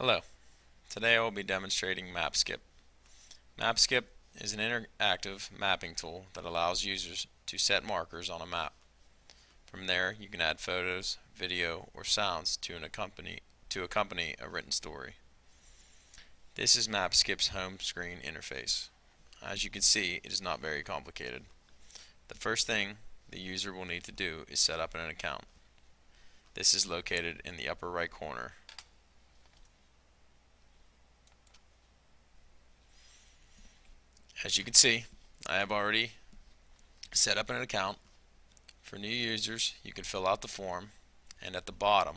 Hello. Today I will be demonstrating MapSkip. MapSkip is an interactive mapping tool that allows users to set markers on a map. From there you can add photos, video, or sounds to, an accompany, to accompany a written story. This is MapSkip's home screen interface. As you can see, it is not very complicated. The first thing the user will need to do is set up an account. This is located in the upper right corner as you can see I have already set up an account. For new users you can fill out the form and at the bottom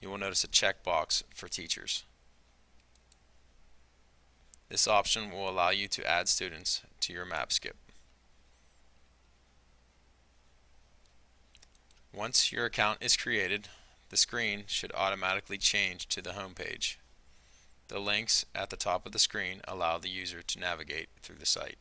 you will notice a checkbox for teachers. This option will allow you to add students to your MapSkip once your account is created the screen should automatically change to the home page the links at the top of the screen allow the user to navigate through the site.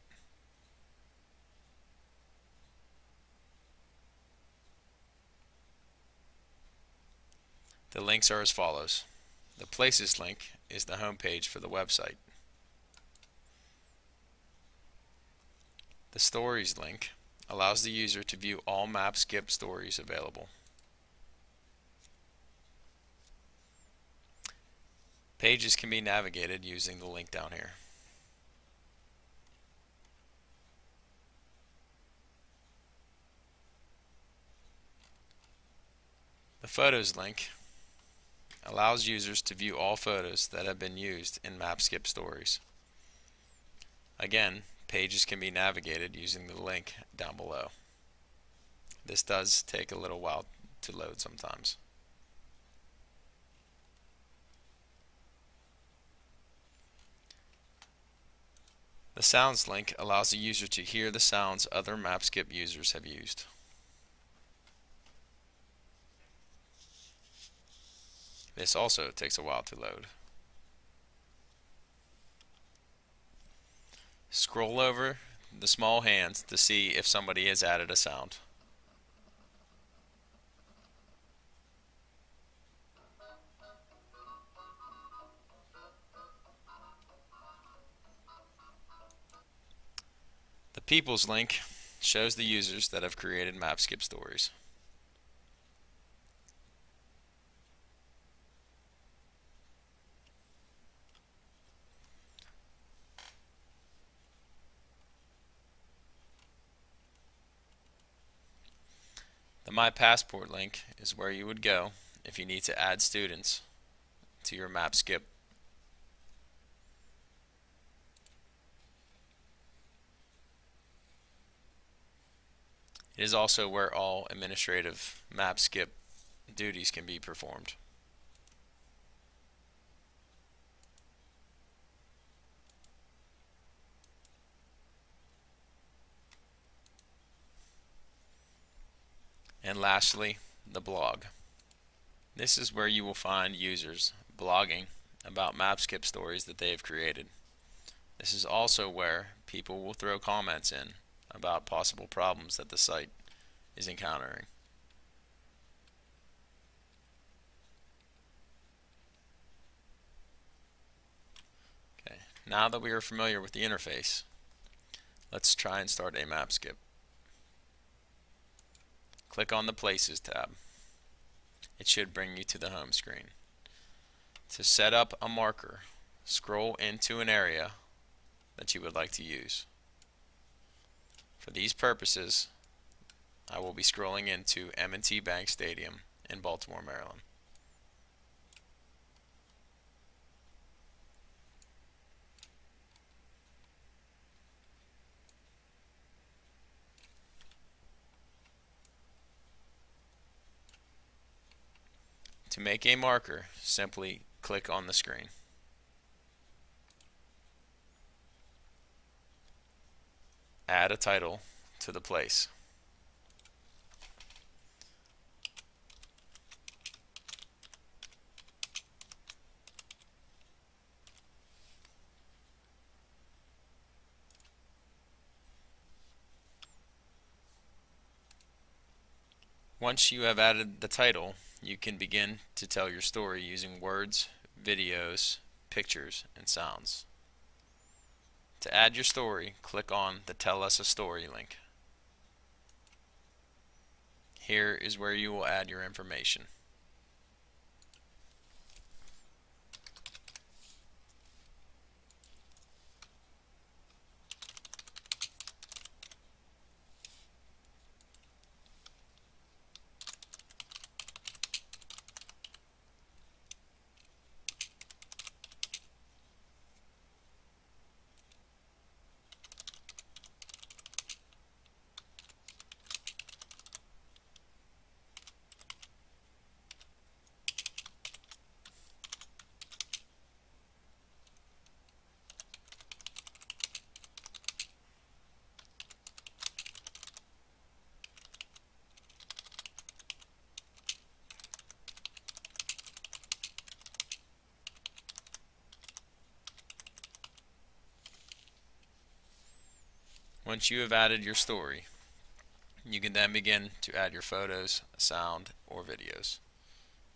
The links are as follows. The Places link is the home page for the website. The Stories link allows the user to view all MapSkip stories available. Pages can be navigated using the link down here. The Photos link allows users to view all photos that have been used in MapSkip stories. Again, pages can be navigated using the link down below. This does take a little while to load sometimes. The Sounds link allows the user to hear the sounds other MapSkip users have used. This also takes a while to load. Scroll over the small hands to see if somebody has added a sound. Peoples link shows the users that have created MapSkip stories. The My Passport link is where you would go if you need to add students to your MapSkip It is also where all administrative MapSkip duties can be performed. And lastly, the blog. This is where you will find users blogging about MapSkip stories that they have created. This is also where people will throw comments in about possible problems that the site is encountering. Okay, now that we are familiar with the interface, let's try and start a MapSkip. Click on the Places tab. It should bring you to the home screen. To set up a marker, scroll into an area that you would like to use. For these purposes, I will be scrolling into M&T Bank Stadium in Baltimore, Maryland. To make a marker, simply click on the screen. Add a title to the place. Once you have added the title, you can begin to tell your story using words, videos, pictures, and sounds. To add your story, click on the Tell Us a Story link. Here is where you will add your information. Once you have added your story, you can then begin to add your photos, sound, or videos.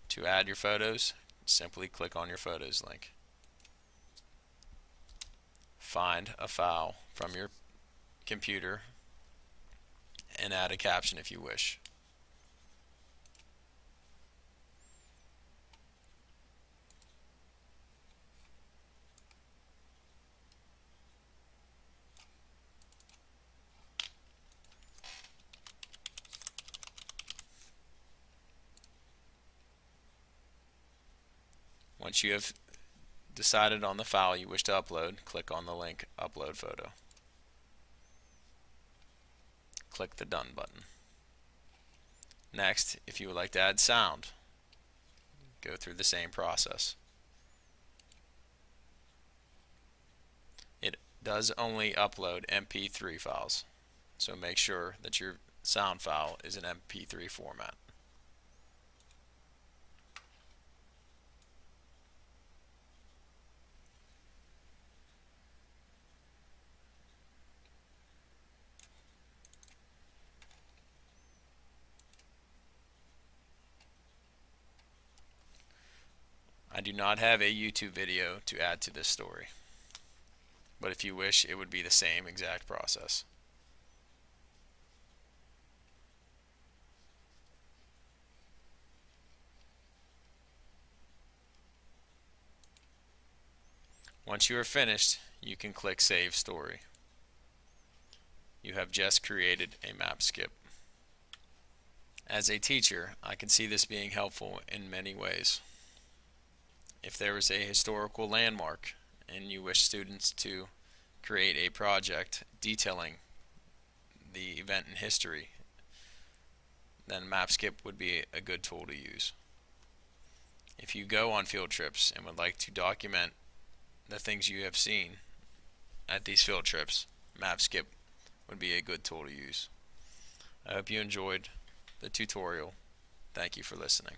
To add your photos, simply click on your photos link. Find a file from your computer and add a caption if you wish. Once you have decided on the file you wish to upload, click on the link Upload Photo. Click the Done button. Next, if you would like to add sound, go through the same process. It does only upload MP3 files, so make sure that your sound file is in MP3 format. I do not have a YouTube video to add to this story. But if you wish, it would be the same exact process. Once you are finished, you can click Save Story. You have just created a MapSkip. As a teacher, I can see this being helpful in many ways if there is a historical landmark and you wish students to create a project detailing the event in history, then MapSkip would be a good tool to use. If you go on field trips and would like to document the things you have seen at these field trips, MapSkip would be a good tool to use. I hope you enjoyed the tutorial. Thank you for listening.